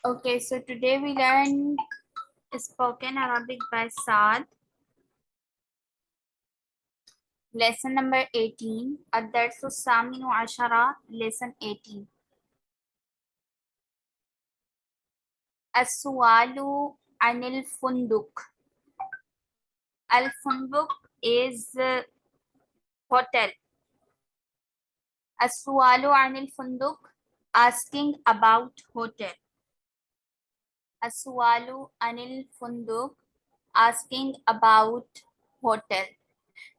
Okay, so today we learn spoken Arabic by Saad. Lesson number 18, Ad-Darsu Saminu Ashara, Lesson 18. Aswalu Anil Funduk. Al-Funduk is uh, hotel. Aswalu Anil Funduk, asking about hotel. Aswalu Anil Funduk asking about hotel.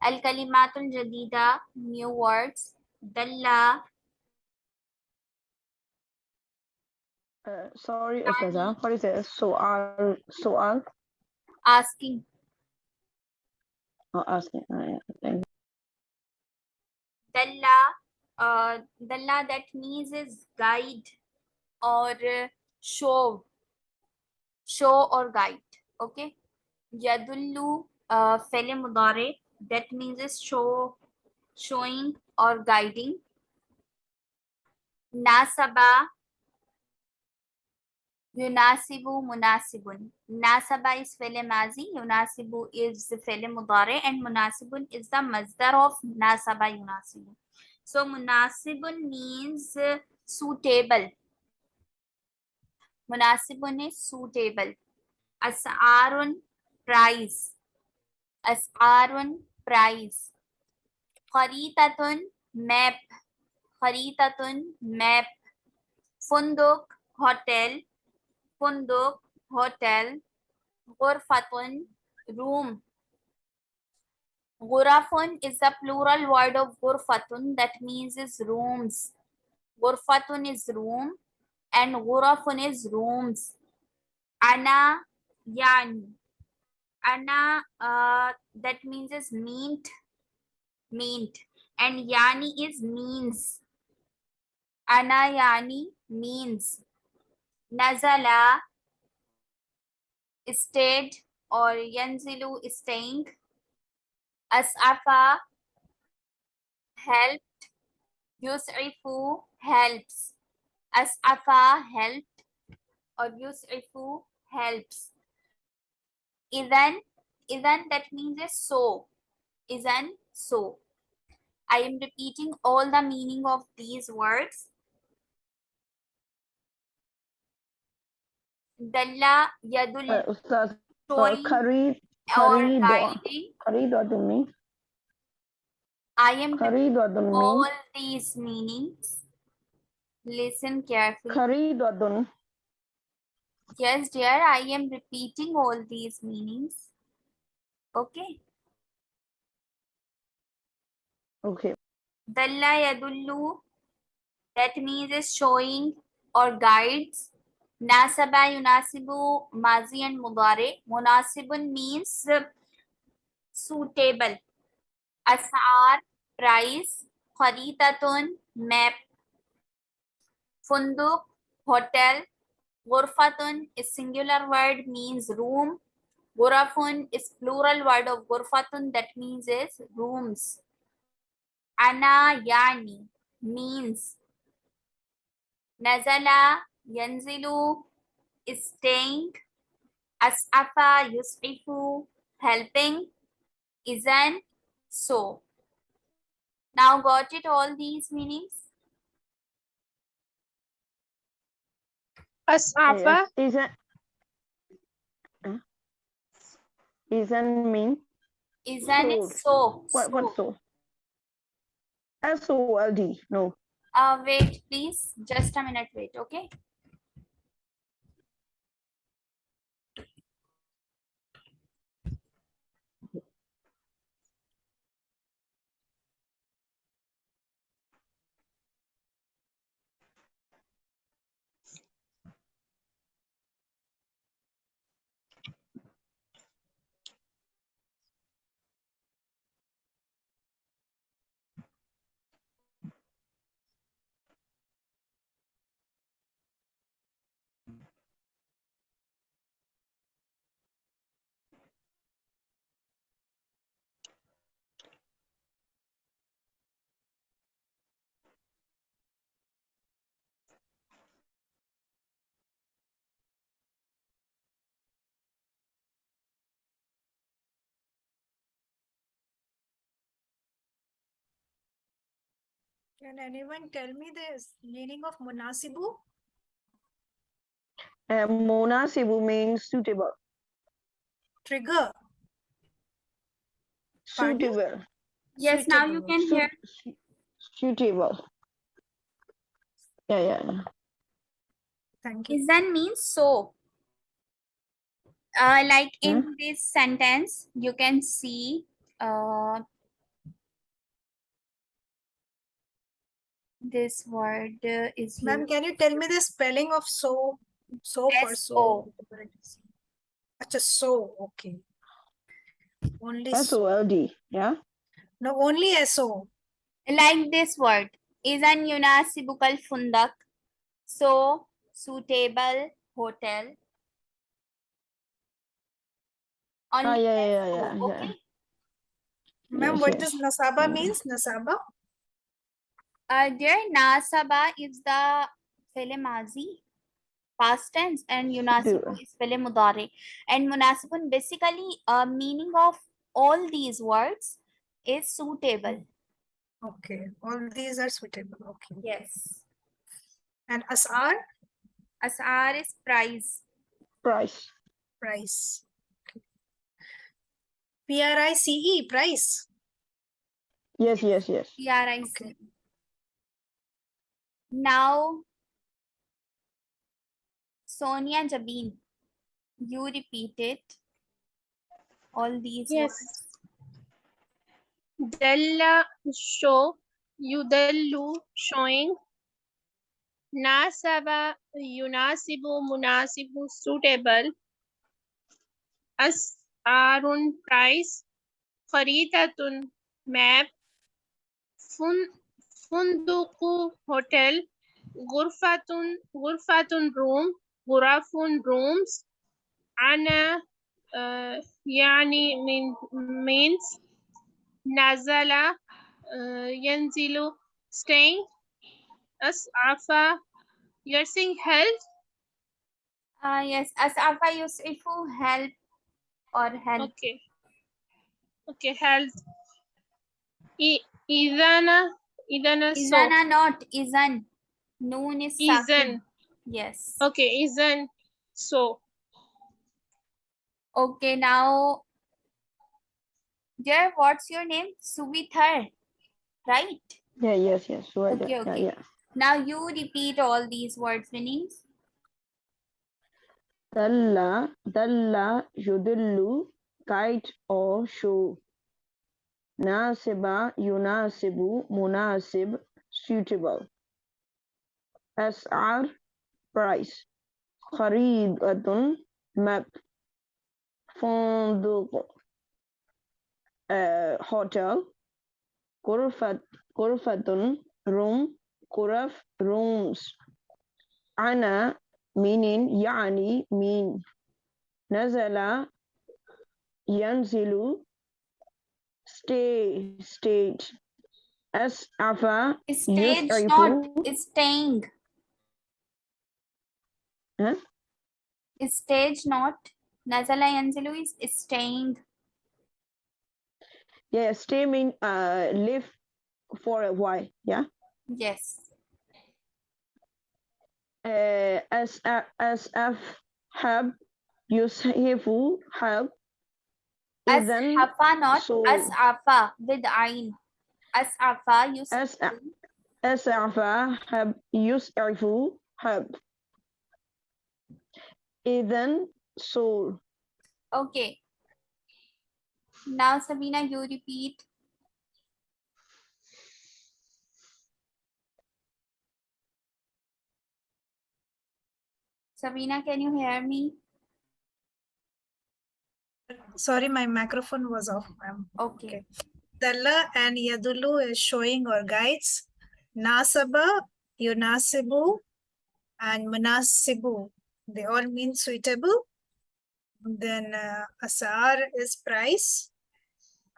Al Kalimatul Jadida, new words. Dalla. Uh, sorry, Ustaza, what is it? Soal, soal? Asking. Oh, asking. Oh, yeah. Dalla, uh, Dalla that means is guide or show. Show और guide okay यदुल्लू फेले मुदारे that means is show showing और guiding नासबा युनासिबु मुनासिबुन नासबा is फेले माजी युनासिबु इज़ फेले मुदारे एंड मुनासिबुन इज़ द मजदर ऑफ़ नासबा युनासिबु so मुनासिबुन means suitable munasibun is suitable as'arun price. as'arun price. kharitatun map. kharitatun map. funduk hotel. funduk hotel. ghurfatun room. ghurafun is the plural word of ghurfatun that means is rooms. ghurfatun is room and ghurafun is rooms. Ana yani ana uh, that means is meant meant and yani is means. Ana yani means. Nazala stayed or yanzilu staying. As'afa helped. Yus'ifu helps as'afa helped or yus'ifu helps Idan, idan that means is so. Idan so. I am repeating all the meaning of these words. Dalla yadul Uh, uh, showing kari, or guiding. kari. I am mean? all these meanings. Listen carefully. Kari, do, Yes, dear, I am repeating all these meanings. Okay. Okay. Dalla yadullu, that means is showing or guides. Nasaba yunasibu mazi and mudare. Munasibun means suitable. Asar, price. Kharitatun, map. Funduk, hotel. Ghurfatun is singular word means room. Ghurafun is plural word of ghurfatun that means is rooms. Ana yani means Nazala yanzilu is staying. As'afa yus'ifu helping. Izan so. Now got it all these meanings? As'afa, Yes. Isn't, isn't mean? Izan is so. What, so. what so? S-O-L-D, no. Uh, wait, please. Just a minute, wait, okay? Can anyone tell me the meaning of munasibu? Uh, munasibu means suitable. Trigger. Pardon? Suitable. Yes, now you can Su- hear. su- suitable. Yeah, yeah, yeah. Thank you. Izan means so. Uh, like in this sentence, you can see uh, this word uh, is Ma'am, can you tell me the spelling of so? So for so. Acha, so, okay. Only S so. O L D. Yeah. No, only SO. like this word. Izan yunasibukal fundak. So suitable hotel. On Ah, yeah, yeah, yeah, SO, yeah, yeah. okay. Ma'am, Yes, what yes. does Nasaba means? Nasaba? Uh, dear Nasaba is the fele mazi, past tense, and Yunasibu is fele mudare. And Munasibun basically uh, meaning of all these words is suitable. Okay, all these are suitable. Okay. Yes. And Asar? Asar is price. Price. Price. P-R-I-C-E, price. Yes, yes, yes. PRIC. Okay. Now, Sonia Jabin, you repeat it. All these Yes. words. Dalla show, yudallu showing, nasaba yunasibu munasibu suitable, asarun price, kharitatun map, fun funduku hotel, gurfatun gurfatun room, gurafun rooms, ana uh, yani mean, means nazala uh, yanzilu staying as'afa you're saying help? Ah, yes, Asafa Yusifu, help or help. okay. Okay help. I, idana idana so Izana not, Izan. Noon is Izan. sakin. Yes. okay isn't so Okay, now, dear, what's your name? Suvithar, right? Yeah, yes, yes. Right. Okay, yeah, okay. yeah. Now you repeat all these words meanings. Dalla, dalla, yudillu, guide or show. Nasiba, yunasibu, munasib, suitable. As'ar, price. Kharidatun, map. Fonduq, uh, hotel. Kurfat, kurfatun, room. Kuraf, rooms. Ana, meaning يعني mean نزل ينزل Stage, stage. As alpha. Stage not staying? Huh? stage not? Nazala Angelou is staying. Yeah stay mean uh live for a while yeah? Yes. Uh, as have use have as Afa, not so, As'afa with Ain. As'afa, you As'afa, have, yus'afu, have. Idhan, soul. Okay. Now, Sabina, you repeat. Sabina, can you hear me? Sorry, my microphone was off. Okay. Okay. Dalla and Yadulu is showing or guides. Nasaba, Yunasibu, and Munasibu. They all mean suitable. Then uh, Asar is price.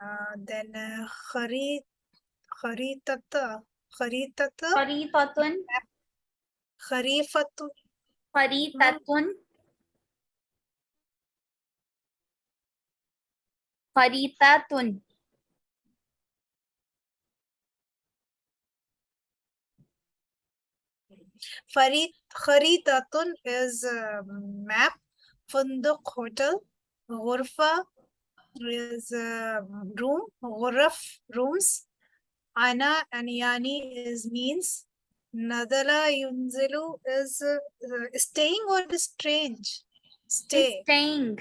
Uh, then uh, Khari, Kharitata, Kharitata, Faritatun, Kharifatu, faritatun. Faritatun. Farid kharitatun is a map. Funduk hotel. Ghurfa is a room. Ghuraf rooms. Ana and Yani is means. Nadala yunzilu is uh, uh, staying or strange? Stay, Staying.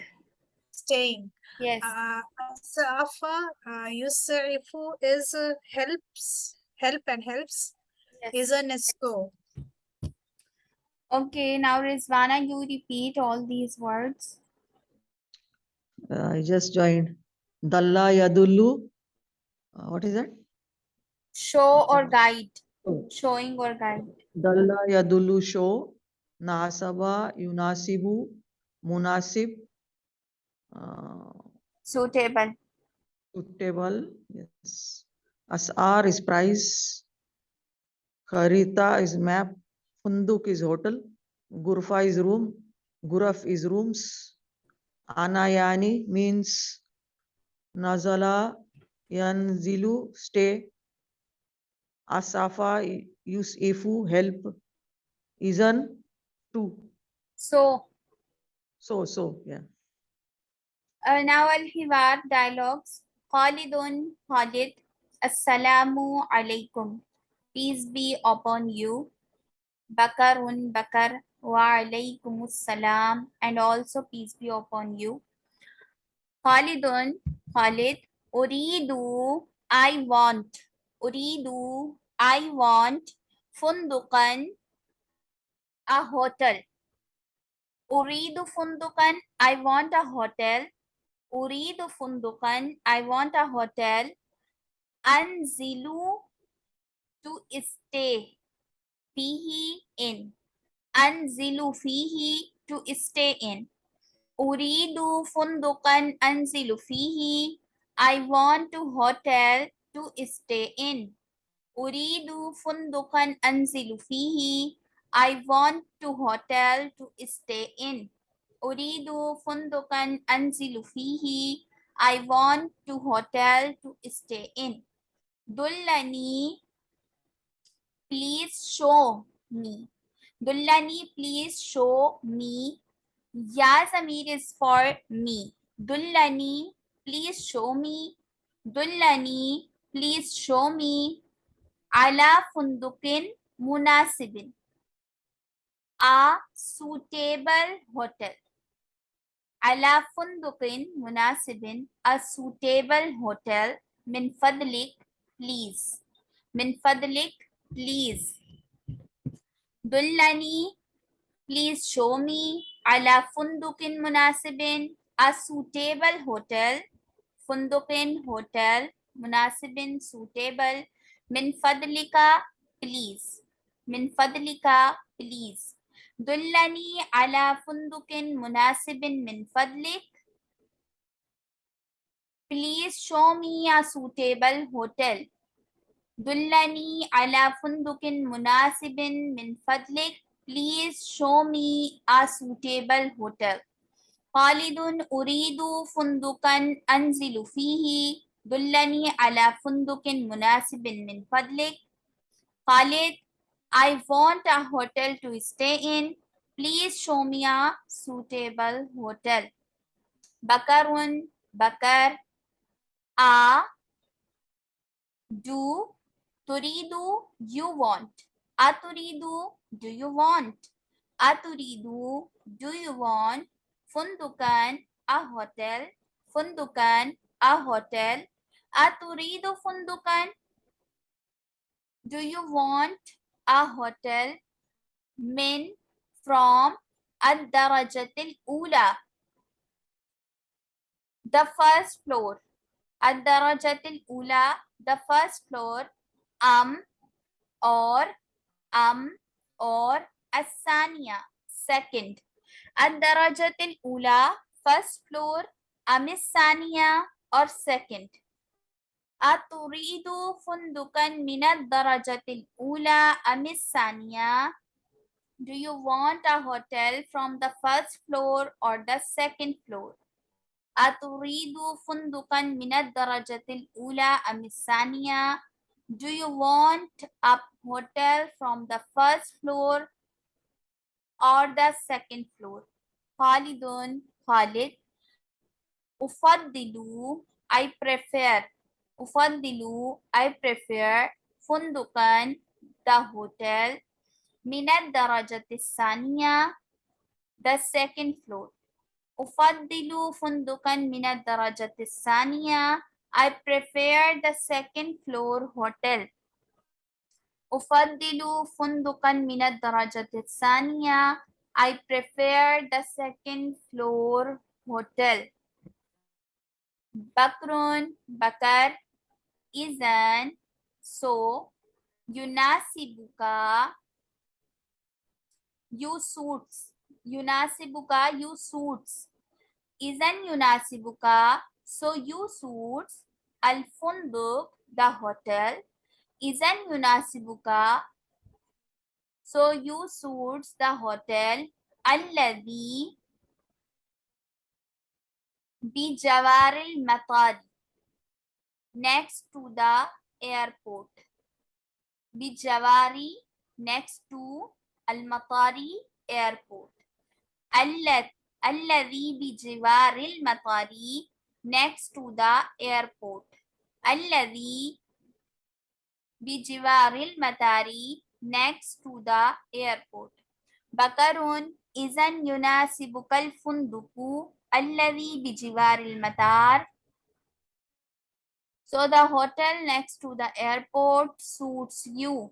staying. Yes. Uh, Safa uh, Yusrifu is uh, helps, help and helps. yes. Is a nesto. Okay, now Rizwana, you repeat all these words. Uh, I just joined. Dalla Yadullu. Uh, what is that? Show or guide. Oh. Showing or guide. Dalla Yadullu show. Nasaba Yunasibu. Munasib. Uh, Suitable. suitable. Yes. Asar is price. Kharita is map. Funduk is hotel. Gurfa is room. Guraf is rooms. Anayani means Nazala Yanzilu stay. Asafa use Ifu help. Izan to So, so so yeah. Uh, now Al-Hiwar dialogues. Khalidun, Khalid. Assalamu alaikum. Peace be upon you. Bakarun, Bakar. Wa alaikumus salam. And also peace be upon you. Khalidun, Khalid. Uridu, I want. Uridu, I want. Fundukan, a hotel. Uridu fundukan, I want a hotel. Uridu fundukan, I want a hotel. Anzilu, to stay. Fihi, in. Anzilu fihi, to stay in. Uridu fundukan anzilu fihi. I want to hotel to stay in. Uridu fundukan anzilu fihi. I want to hotel to stay in. Uridu fundukan anzilu fihi. I want to hotel to stay in. Dullani, please show me. Dullani, please show me. Ya Zamir is for me. Dullani, please show me. Dullani, please show me. Ala fundukin munasibin. A suitable hotel. Ala fundukin munasibin. A suitable hotel. Min fadlik, please. Min fadlik, please. Dullani, please show me. Ala fundukin munasibin. A suitable hotel. Fundukin hotel. Munasibin suitable. Min fadlika, please. Min fadlika, please. Dullani ala fundukin munasibin min fadlik. Please show me a suitable hotel. Dullani ala fundukin munasibin min fadlik. Please show me a suitable hotel. Khalidun uridu fundukan anzilu fihi. Dullani ala fundukin munasibin min fadlik. Khalid, I want a hotel to stay in. Please show me a suitable hotel. Bakarun, Bakar, a, do, turidu, you want. Aturidu, do you want? Aturidu, do you want? Fundukan, a hotel. Fundukan, a hotel. Aturidu fundukan, do you want a hotel? Min, from, ad-darajatil ula. The first floor. Ad-darajatil ula, the first floor. Am, or, am, or, asaniya, second. Ad-darajatil ula, first floor. Amisaniya, or second. Aturidu fundukan minad darajatil ula amis saniya? Do you want a hotel from the first floor or the second floor? Aturidu fundukan minad darajatil ula amis saniya? Do you want a hotel from the first floor or the second floor? Khalidun, Khalid. Ufaddilu, I prefer. أفضل I prefer فندقا the hotel من الدرجة الثانية the second floor أفضل فندقا من الدرجة الثانية I prefer the second floor hotel أفضل فندقا من الدرجة الثانية I prefer the second floor hotel بكر بكر إذن so يناسبك you suits يناسبك you suits إذن يناسبك so you suits الفندق the hotel إذن يناسبك so you suits the hotel الذي بجوار المطار next to the airport. Bijawari next to Al-Matari airport. Alladhi bijiwaril matari next to the airport. Alladhi bijiwaril matari next to the airport. Bakarun izan yunasibukal funduku alladhi bijiwaril matar So the hotel next to the airport suits you.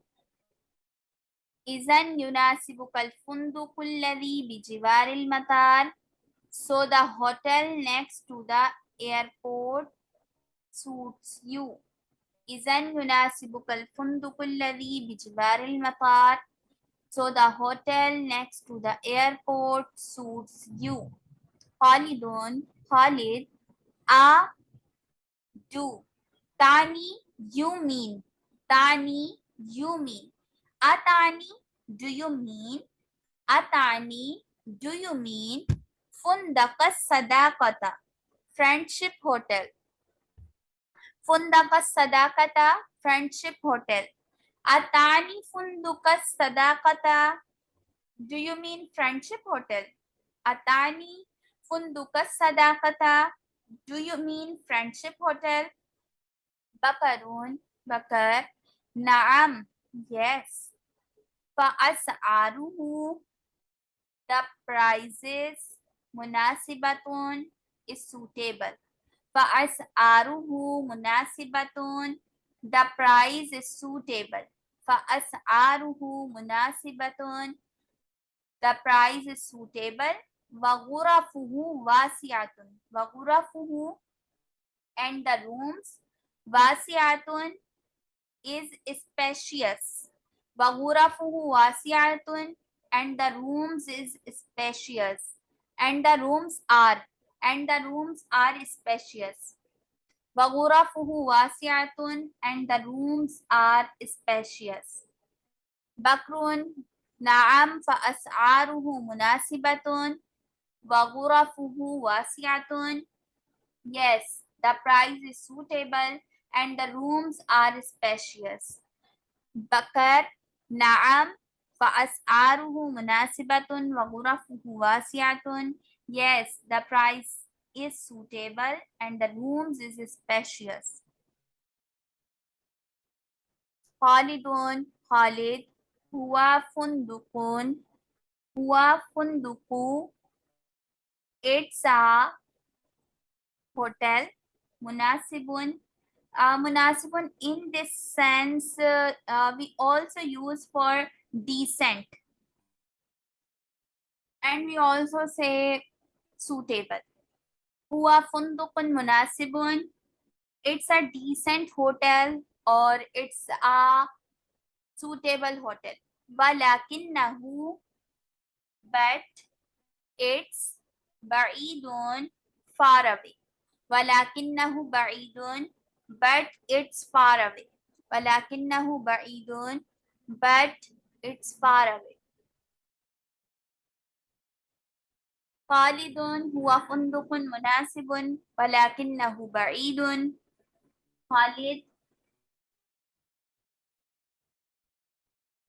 إذا يناسبك الفندق الذي بجوار المطار. So the hotel next to the airport suits you. إذا يناسبك الفندق الذي بجوار المطار. So the hotel next to the airport suits you. خالد خالد a do. Tani, you mean. Tani, you mean. Atani, do you mean? Atani, do you mean? Fundaka Sadakata, Friendship Hotel. Fundaka Sadakata, Friendship Hotel. Atani Funduka Sadakata, do you mean Friendship Hotel? Atani Funduka Sadakata, do you mean Friendship Hotel? Bakarun, Bakar, Naam, yes. Fa'as'aruhu, the prices, munasibatun is suitable. Fa'as'aruhu munasibatun, the price is suitable. Fa'as'aruhu munasibatun, the price is suitable. Waghurafuhu wasi'atun. Waghurafuhu and the rooms wasi'atun is spacious. Waghurafuhu wasi'atun and the rooms is spacious. And the rooms are and the rooms are spacious. Waghurafuhu wasi'atun and the rooms are spacious. Bakrun Naam fa as'aruhu munasibatun waghurafuhu wasi'atun Yes, the price is suitable and the rooms are spacious. Bakar, Naam, فأسعاره مناسبة وغرفه واسعة. Yes, the price is suitable and the rooms is spacious. Khalidun, Khalid, huwa fundukun, huwa funduku. It's a hotel munasibun uh, munasibun in this sense uh, uh, we also use for decent. And we also say suitable. Huwa fundukun munasibun it's a decent hotel or it's a suitable hotel. Walakinahu but it's ba'idun far away. Walakinahu ba'idun but it's far away ولكنه بعيد but it's far away خالد هو فندق مناسب ولكنه بعيد خالد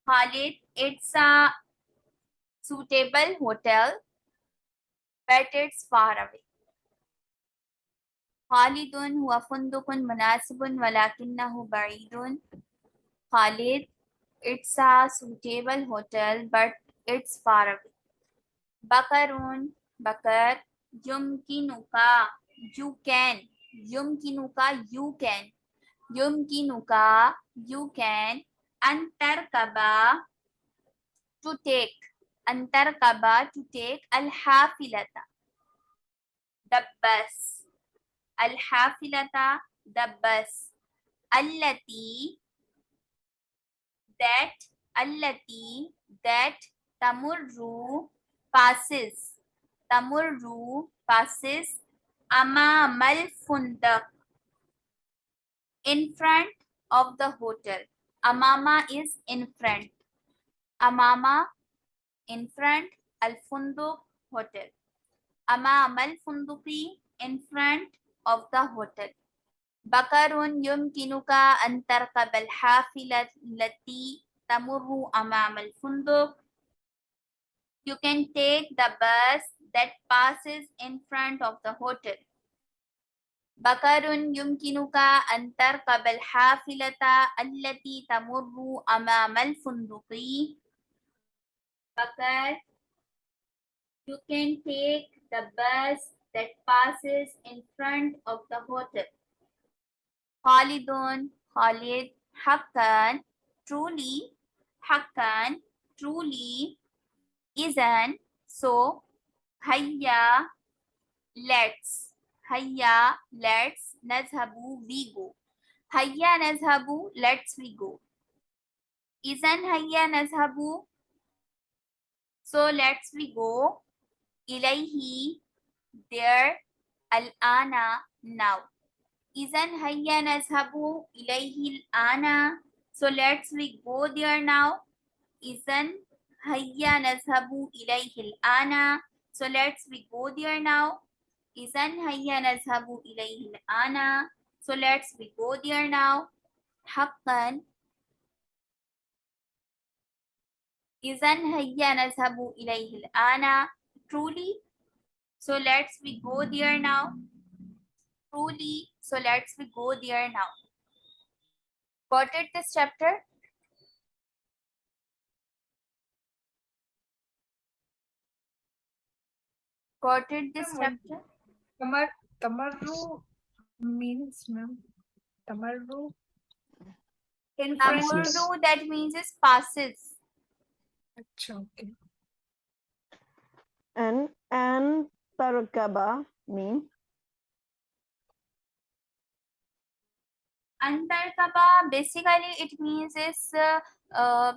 Khalid, it's a suitable hotel, but it's far away. Khalid हुआ फंदुक मुनासिब वलाकिन्ना बईद Khalid, it's a suitable hotel, but it's far away बकर बकर युम you can. युम you can. युम you can. अंतर कबा टू टेक। अंतर कबा टू टेक। अल हाफिलता। Al-hafilata, the bus, allati, that, allati, that, tamurru, passes, tamurru, passes, amamal fundak, in front of the hotel. Amama is in front. Amama, in front, al funduk, hotel. Amamal funduki, in front of the hotel. Bakarun yumkinuka an tarkaba al-hafila allati tamurru amam al-funduq. You can take the bus that passes in front of the hotel. Bakarun yumkinuka an tarkaba al-hafilata allati tamurru amam al-funduqi. Bakar, you can take the bus that passes in front of the hotel. Khalidun, Khalid, Hakan, truly, Hakan, truly, isn't, so, Hayya, let's, Hayya, let's, Nazhabu, we go. Hayya, Nazhabu, let's we go. Isn't Hayya, Nazhabu, so let's we go. Ilayhi, there, Al-Ana, now. Isn't Hayya Nazhabu ilayhi ana? So let's we go there now. Isn't Hayya Nazhabu ilayhi ana? So let's we go there now. Isn't Hayya Nazhabu ilayhi ana? So let's we go there now. Haqqan. Isn't Hayya Nazhabu ilayhi ana? Truly. So let's we go there now truly. So let's we go there now. Got it this chapter? Got it this chapter? Tamar Tamarru means ma'am. Tamarru. In front. Passes. Tamurru that means is passes. Acha, okay. And and tarkaba mean Antarkaba basically it means is uh, uh,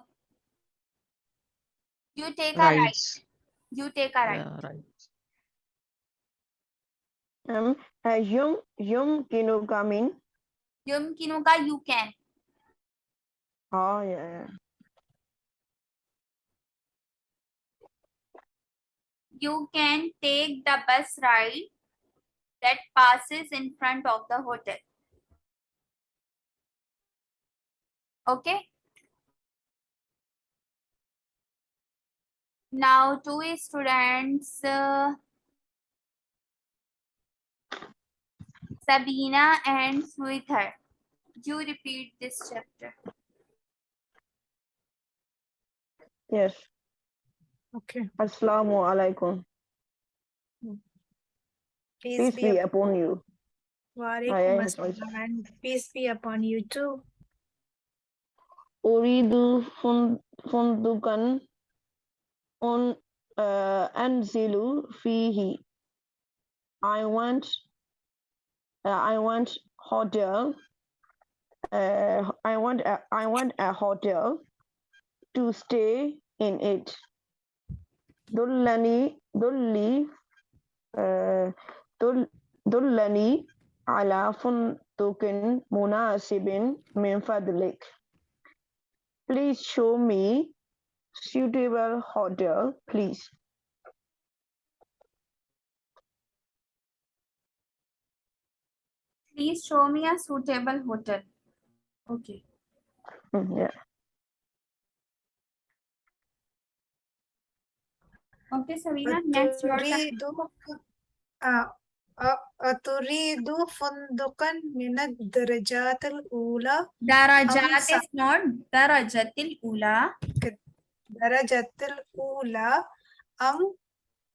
you take a ride. Rights. You take a ride. Yeah, right. um uh, yum yumkinuka mean Yumkinuka you can. oh yeah, You can take the bus ride that passes in front of the hotel. Okay. Now, two students, uh, Sabina and Sweeter, you repeat this chapter. yes Okay. assalamu alaikum Peace peace be be upon you Walaikum Aye, aye, assalam, peace be upon you too. uridu fun fundukan un uh, anzilu fihi i want uh, i want hotel uh, i want a, i want a hotel to stay in it dullani dulli uh, dul, dullani ala fundukin munasibin min fadlik please show me suitable hotel please Please show me a suitable hotel. Okay. Mm, yeah Okay, Savina, next your turn. أتريد آه، أ- أتريد فندقا من الدرجات الأولى درجات سا- is not درجة الأولى درجة الأولى أم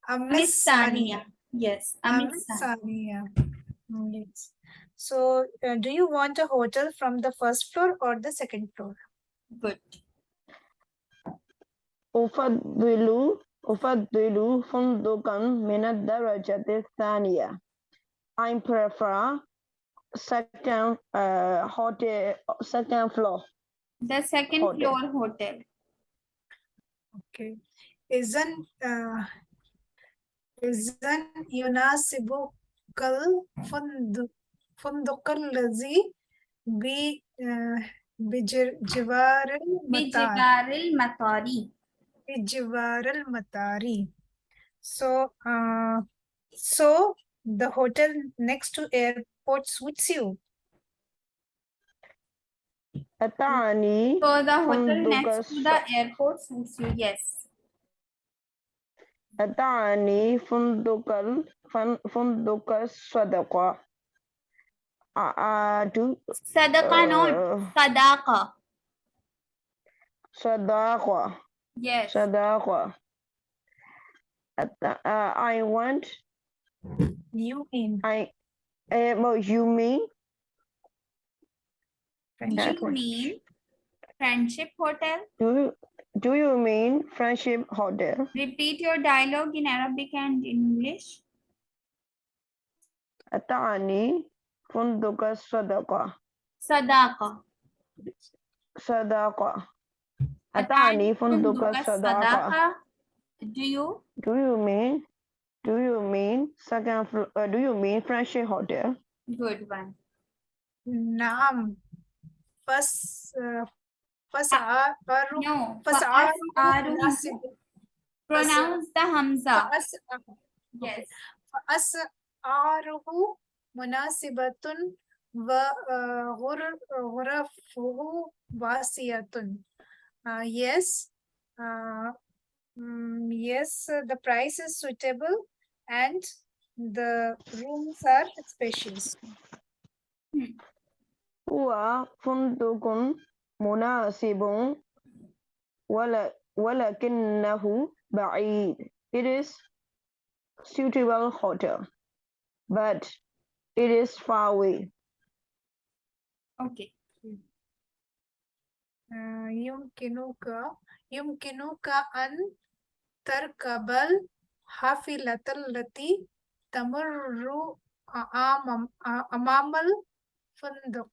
أم أم الثانية yes أم أم الثانية الثانية Yes. So, uh, do you want a hotel from the first floor or the second floor? good أفضل أفضل فندقا من الدرجة الثانية. I prefer second uh, hotel second floor. the second Hotel. floor hotel Okay. إذن uh, إذن يناسبك الفندق فندق الذي ب uh, بجوار المطار بجوار المطار بجوار المطار. So, uh, so the hotel next to airport suits you. أتعني so the hotel فندق next to the airport suits you yes أتعني فندق ال- فن- فندق الصدقة. أعاد صدقة not uh, صداقة صداقة yes صداقة. أت- uh, I want You mean I uh, well, you mean friendship you hotel. mean friendship hotel do you, do you mean friendship hotel? repeat your dialogue in Arabic and English أتعني فندق الصدقة صداقة صداقة أتعني فندق فندق الصداقة الصداقة do you Do you mean do you mean second flo- uh, do you mean friendship hotel? good one نعم فس فسعر no فسعر فأسعاره مناسب pronounce the hamza فأسعر yes فأسعاره مناسبة وغرفه واسعة. Uh, yes, uh, mm, yes, uh, the price is suitable and the rooms are spacious. هو فندق مناسب ولا ولكنه بعيد. It is suitable hotel, but it is far away. okay آه، يمكنك يمكنك أن تركب الحافلة التي تمر أمام أمام الفندق.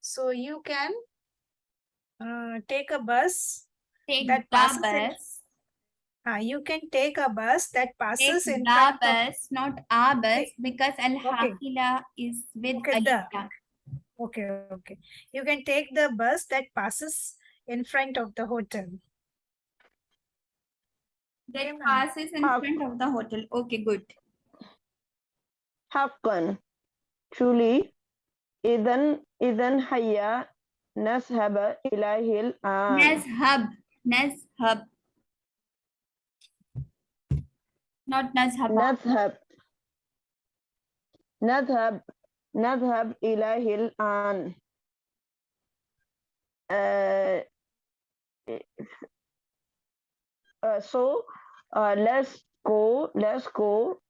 So you can uh, take a bus. take That the passes in- bus Uh, you can take a bus that take passes in the front of bus not a bus because al hafila is with Okay, the. alif Okay, okay. You can take the bus that passes in front of the hotel. that ma'am. passes in Half- front of the hotel okay good حقا truly إذن إذن هيا نذهب إليه الآن. nazhab nazhab not nazhaba نذهب نذهب نذهب إليه الآن. Uh, uh, so uh, let's go let's go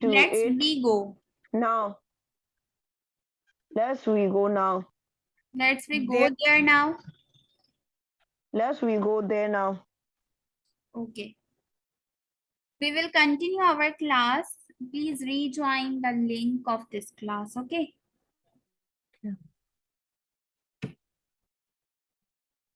to let's it we go now. Let's we go now. let's we go There- there now Let's we go there now. okay we will continue our class please rejoin the link of this class okay